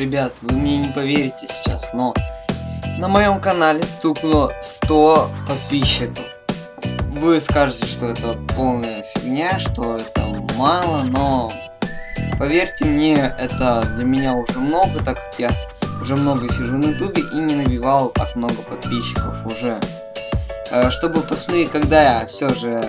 Ребят, вы мне не поверите сейчас, но на моем канале стукнуло 100 подписчиков. Вы скажете, что это полная фигня, что это мало, но поверьте мне, это для меня уже много, так как я уже много сижу на ютубе и не набивал так много подписчиков уже. Э, чтобы посмотреть, когда я все же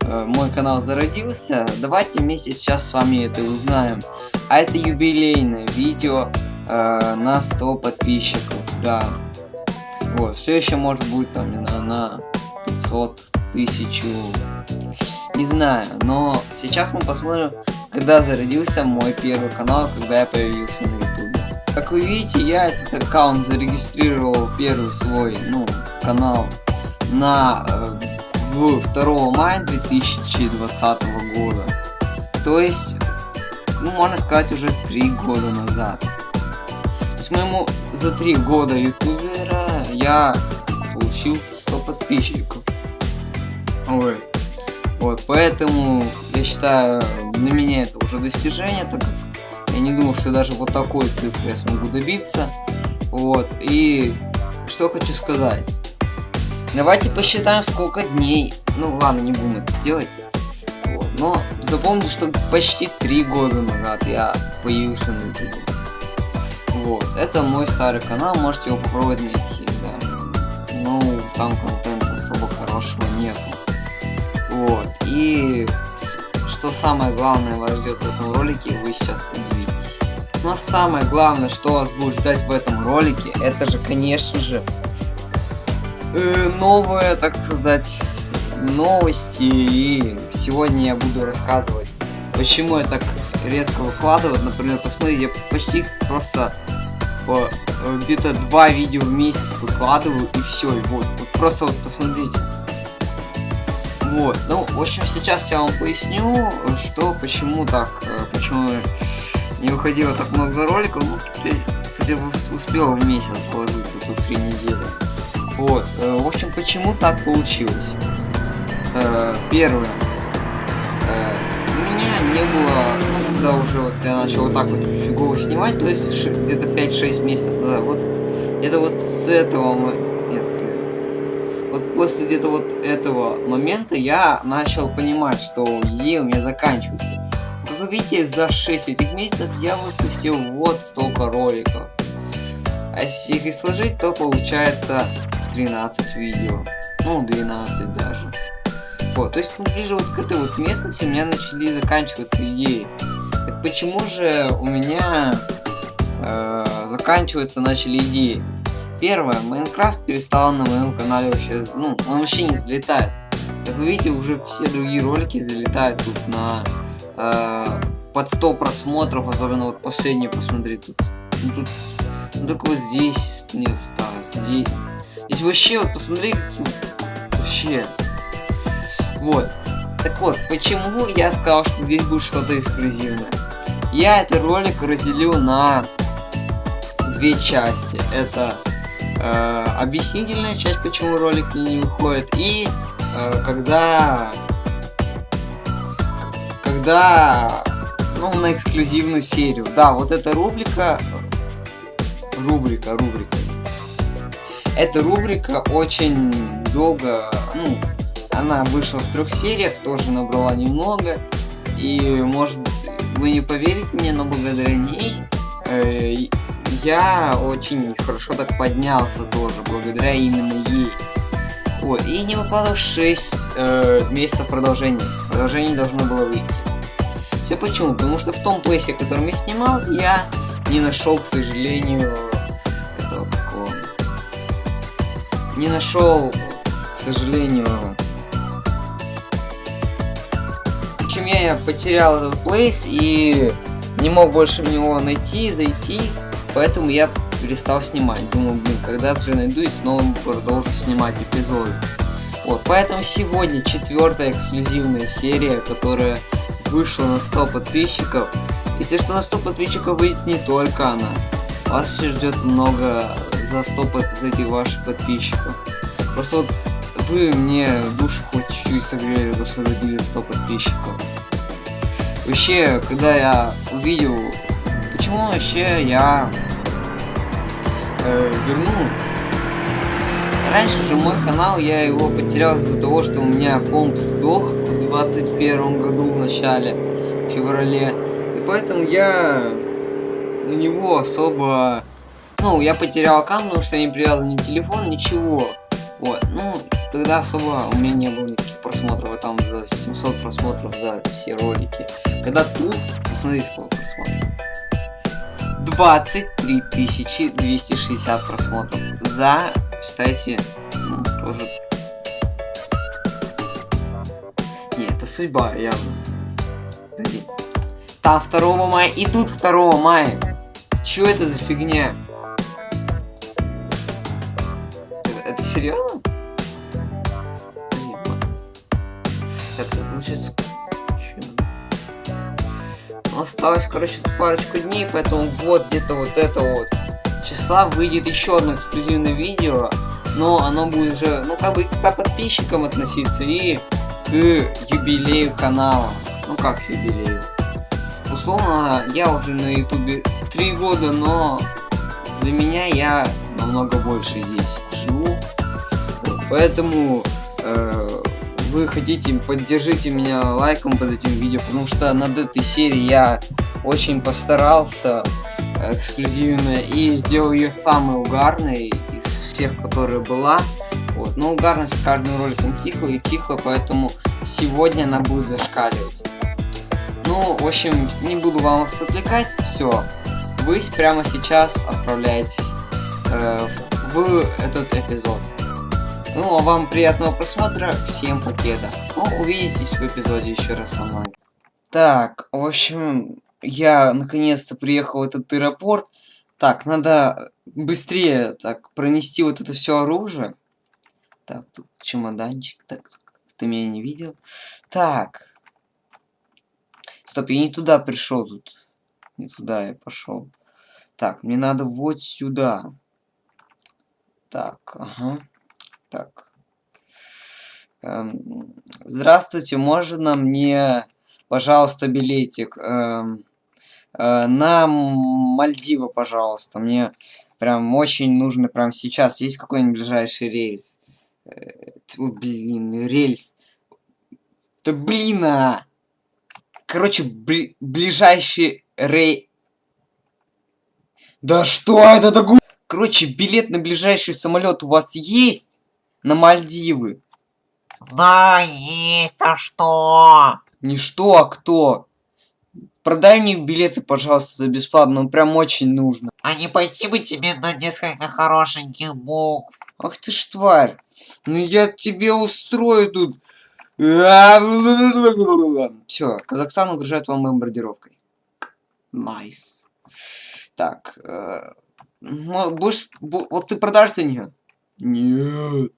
э, мой канал зародился, давайте вместе сейчас с вами это узнаем. А это юбилейное видео э, на 100 подписчиков, да. Вот, все еще может быть там на, на 500, тысячу, не знаю. Но сейчас мы посмотрим, когда зародился мой первый канал, когда я появился на ютубе. Как вы видите, я этот аккаунт зарегистрировал первый свой, ну, канал на э, 2 мая 2020 года. То есть, ну, можно сказать, уже 3 года назад. Есть, моему за 3 года ютубера я получил 100 подписчиков. Ой. Вот, поэтому я считаю, для меня это уже достижение, так как я не думал, что даже вот такой цифры я смогу добиться. Вот, и что хочу сказать. Давайте посчитаем, сколько дней. Ну ладно, не будем это делать. Вот, но запомните, что почти три года назад я появился на YouTube. Вот, это мой старый канал, можете его попробовать найти, да. Ну, там контента особо хорошего нету. Вот, и что самое главное вас ждет в этом ролике, вы сейчас удивитесь. Но самое главное, что вас будет ждать в этом ролике, это же, конечно же, э, новые, так сказать, новости. И сегодня я буду рассказывать, почему я так редко выкладываю. Например, посмотрите, я почти просто э, где-то два видео в месяц выкладываю и все. И вот, вот просто вот посмотрите. Вот, ну, в общем, сейчас я вам поясню, что, почему так, э, почему не выходило так много роликов, ну, тут успел в месяц вложиться, тут три недели. Вот, э, в общем, почему так получилось? Первое, когда уже вот я начал вот так вот фигово снимать, то есть где-то 5-6 месяцев назад, вот, это вот с этого после где-то вот этого момента я начал понимать, что идеи у меня заканчиваются. Как вы видите, за 6 этих месяцев я выпустил вот столько роликов. А если их и сложить, то получается 13 видео. Ну, 12 даже. Вот, то есть ближе вот к этой вот местности у меня начали заканчиваться идеи. Почему же у меня э, заканчиваться начали идеи? Первое, Майнкрафт перестал на моем канале вообще, ну, он вообще не залетает. Как вы видите, уже все другие ролики залетают тут на э, под 100 просмотров, особенно вот последний, посмотри, тут, ну, тут ну, только вот здесь не осталось, здесь, здесь вообще, вот посмотри, какие, вообще, вот. Так вот, почему я сказал, что здесь будет что-то эксклюзивное? Я этот ролик разделил на две части. Это э, объяснительная часть, почему ролик не выходит, и э, когда когда ну на эксклюзивную серию. Да, вот эта рубрика рубрика рубрика. Эта рубрика очень долго, ну, она вышла в трех сериях, тоже набрала немного. И может вы не поверите мне, но благодаря ней э, я очень хорошо так поднялся тоже, благодаря именно ей. Вот, и не выкладывал 6 э, месяцев продолжения. Продолжение должно было выйти. Все почему? Потому что в том плейсе, которым я снимал, я не нашел, к сожалению, этого какого. Не нашел, к сожалению. Общем, я потерял этот плейс и не мог больше в него найти, зайти. Поэтому я перестал снимать. Думаю, блин, когда же найду и снова продолжу снимать эпизоды. Вот, поэтому сегодня четвертая эксклюзивная серия, которая вышла на 100 подписчиков. Если что, на 100 подписчиков выйдет не только она. Вас еще ждет много за 100 под этих ваших подписчиков. Просто вот вы мне душу хоть чуть-чуть согрели, то что вы 100 подписчиков. Вообще, когда я увидел почему вообще я э, верну? Раньше же мой канал, я его потерял из-за того, что у меня комп сдох в 21 году в начале, в феврале. И поэтому я на него особо... Ну, я потерял аккаунт, потому что я не привязан ни телефон, ничего. Вот, ну, тогда особо у меня не было никаких просмотров, а там за 700 просмотров за все ролики. Когда тут, посмотрите, сколько просмотров. 23 260 просмотров за, кстати, ну, тоже... Не, это судьба, явно. Подожди. Там 2 мая и тут 2 мая. Чё это за фигня? Это, это серьезно? Это получается... Осталось, короче, парочку дней, поэтому вот где-то вот это вот числа выйдет еще одно эксклюзивное видео, но оно будет уже, ну, как бы к 100 подписчикам относиться и к юбилею канала. Ну, как юбилею? Условно, я уже на ютубе три года, но для меня я намного больше здесь живу. Поэтому э, вы хотите, поддержите меня лайком под этим видео, потому что над этой серией я очень постарался эксклюзивно и сделал ее самой угарной из всех, которая была. Вот. Но угарность с каждым роликом тихла и тихла, поэтому сегодня она будет зашкаливать. Ну, в общем, не буду вам вас отвлекать, все вы прямо сейчас отправляетесь э, в этот эпизод. Ну, а вам приятного просмотра, всем покеда. Ну, увидитесь в эпизоде еще раз со мной. Так, в общем, я наконец-то приехал в этот аэропорт. Так, надо быстрее так пронести вот это все оружие. Так, тут чемоданчик. Так, ты меня не видел. Так. Стоп, я не туда пришел тут. Не туда я пошел. Так, мне надо вот сюда. Так, ага. Так. Эм, здравствуйте, можно мне, пожалуйста, билетик эм, э, на Мальдивы, пожалуйста. Мне прям очень нужно прям сейчас. Есть какой-нибудь ближайший рейс? Э, блин, рельс. Да блин, а! Короче, бли ближайший рей... Да что это такое? Короче, билет на ближайший самолет у вас есть? На Мальдивы? Да, есть, а что? Не что, а кто? Продай мне билеты, пожалуйста, за бесплатно, ну прям очень нужно. А не пойти бы тебе на несколько хорошеньких букв? Ах ты ж тварь. Ну я тебе устрою тут. Все, Казахстан угрожает вам бомбардировкой. Nice. Так. Э, будешь, бу, вот ты продашь за нее? Нет.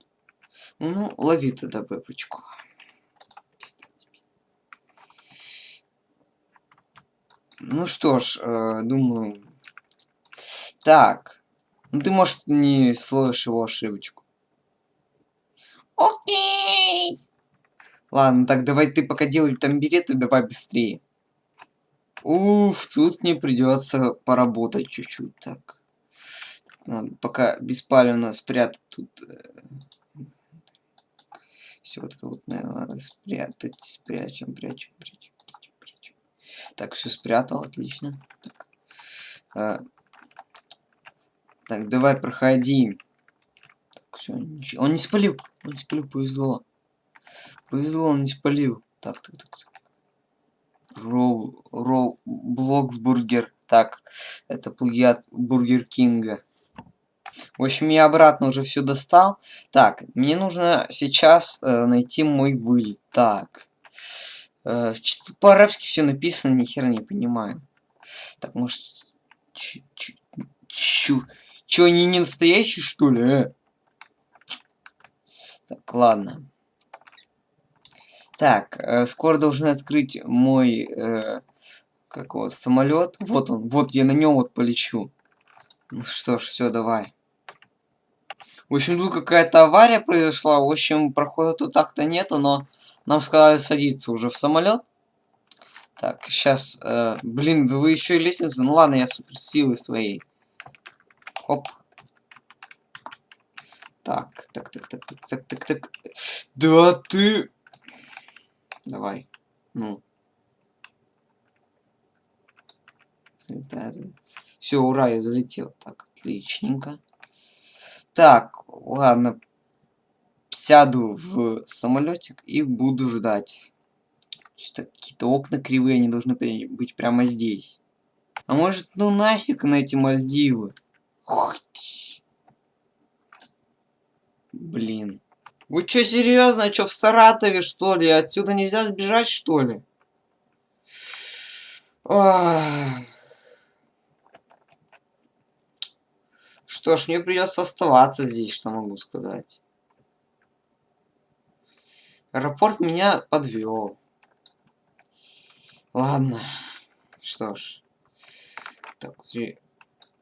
Ну, лови тогда бэбочку. Ну что ж, э, думаю... Так. Ну ты, может, не словишь его ошибочку. Окей. Ладно, так давай ты пока делай там билеты, давай быстрее. Уф, тут мне придется поработать чуть-чуть. Так. Надо пока беспалевно спрятать тут. Э, Все это вот, наверное, спрятать. Спрячем, прячем, прячем, прячем, прячем. Так, все спрятал, отлично. Так, а, так давай, проходи. Так, все, ничего. Он не спалил. Он не спалил, повезло. Повезло, он не спалил. Так, так, так, так. Роу, Роу, Bloxburger. Так, это плагиат Бургер Кинга. В общем, я обратно уже все достал. Так, мне нужно сейчас э, найти мой вылет. Так. Э, По-арабски все написано, ни хера не понимаю. Так, может... Чё, они не настоящие, что ли, э? Так, ладно. Так, э, скоро должны открыть мой э, как вот самолет. Вот он, вот я на нем вот полечу. Ну что ж, все, давай. В общем, тут какая-то авария произошла. В общем, прохода тут так-то нету, но нам сказали садиться уже в самолет. Так, сейчас, э, блин, вы еще и лестницу. Ну ладно, я суперсилы своей. Оп. Так, так, так, так, так, так, так, так. Да ты. Давай. Ну. Все, ура, я залетел. Так, отличненько. Так, ладно. Сяду в самолетик и буду ждать. Что-то какие-то окна кривые, они должны быть прямо здесь. А может, ну нафиг на эти Мальдивы? Блин. Вы что, серьезно? Что, в Саратове, что ли? Отсюда нельзя сбежать, что ли? Ах. Что ж, мне придется оставаться здесь, что могу сказать. Аэропорт меня подвел. Ладно. Что ж. Так,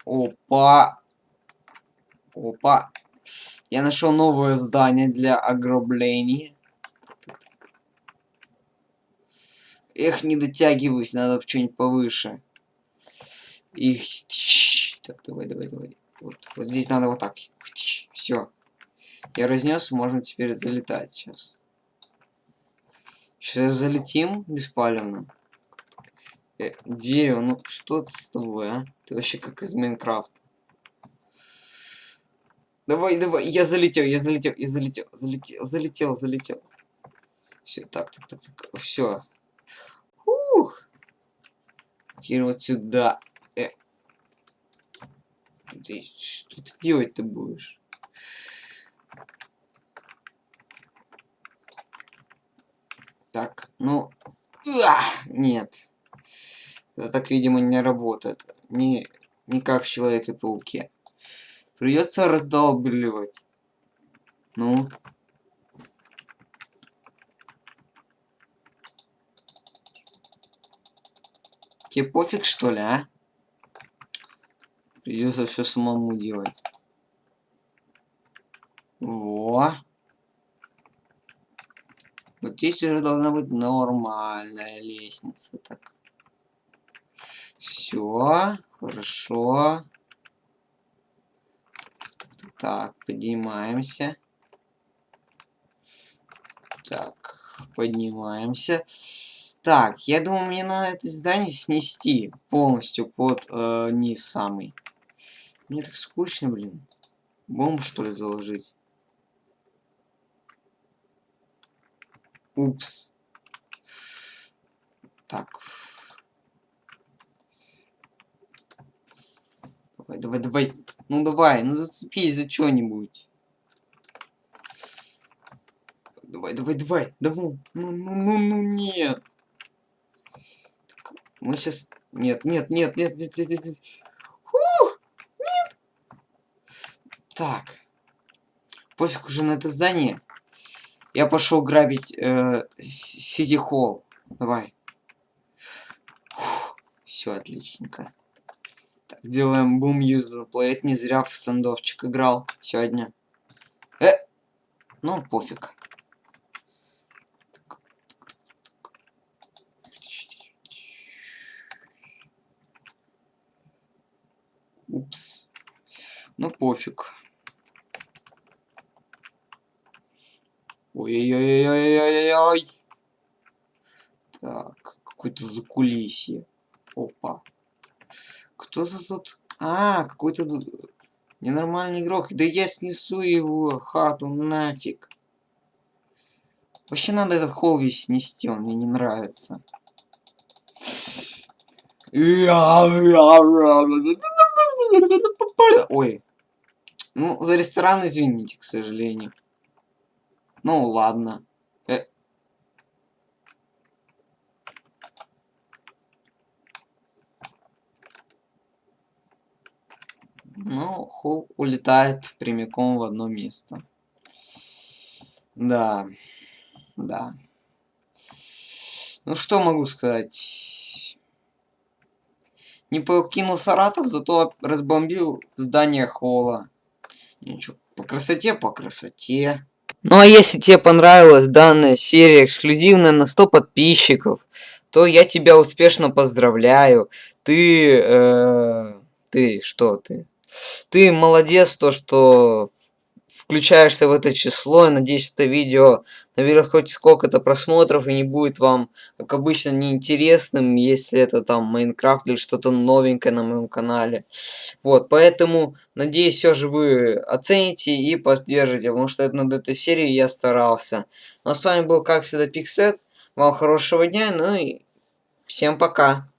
опа. Опа. Я нашел новое здание для ограбления. Эх, не дотягиваюсь, надо что-нибудь повыше. Их. Так, давай, давай, давай. Вот, вот здесь надо вот так. Все. Я разнес, можно теперь залетать сейчас. Сейчас залетим беспалевно. Э, дерево, ну что ты с тобой, а? Ты вообще как из Майнкрафта. Давай, давай, я залетел, я залетел, я залетел, залетел, залетел, залетел. Все, так, так, так, так, все. Ух. Теперь вот сюда. Ты, что ты делать-то будешь? Так, ну... А, нет. Это так, видимо, не работает. Не, не как в Человеке-пауке. Придется раздолбливать. Ну. Тебе пофиг, что ли, а? Придется все самому делать. Во. Вот здесь уже должна быть нормальная лестница. Так. Все. Хорошо. Так, поднимаемся. Так, поднимаемся. Так, я думаю, мне надо это здание снести полностью под э, низ самый. Мне так скучно, блин. Бомбу, что ли, заложить? Упс. Так. Давай, давай, давай. Ну давай, ну зацепись за что-нибудь. Давай, давай, давай. Давай. Ну, ну, ну, ну, нет. Мы сейчас... Нет, нет, нет, нет, нет, нет, нет. Так. Пофиг уже на это здание. Я пошел грабить э, Сити Холл. Давай. Все отличненько. Так, делаем бум юзер плей. Не зря в сандовчик играл сегодня. Э! Ну, пофиг. Упс. Ну, пофиг. Ой-ой-ой-ой-ой-ой-ой. Так, какое-то закулисье. Опа. Кто-то тут... А, какой-то ненормальный игрок. Да я снесу его хату нафиг. Вообще надо этот холл весь снести, он мне не нравится. Ой. Ну, за ресторан извините, к сожалению. Ну, ладно. Э... Ну, Холл улетает прямиком в одно место. Да. Да. Ну, что могу сказать? Не покинул Саратов, зато разбомбил здание Холла. Ничего, по красоте, по красоте. Ну а если тебе понравилась данная серия эксклюзивная на 100 подписчиков, то я тебя успешно поздравляю. Ты, э, ты, что ты? Ты молодец, то, что включаешься в это число. Я надеюсь, это видео наберет хоть сколько-то просмотров и не будет вам, как обычно, неинтересным, если это там Майнкрафт или что-то новенькое на моем канале. Вот, поэтому, надеюсь, все же вы оцените и поддержите, потому что это над этой серией я старался. Ну а с вами был, как всегда, Пиксет. Вам хорошего дня, ну и всем пока.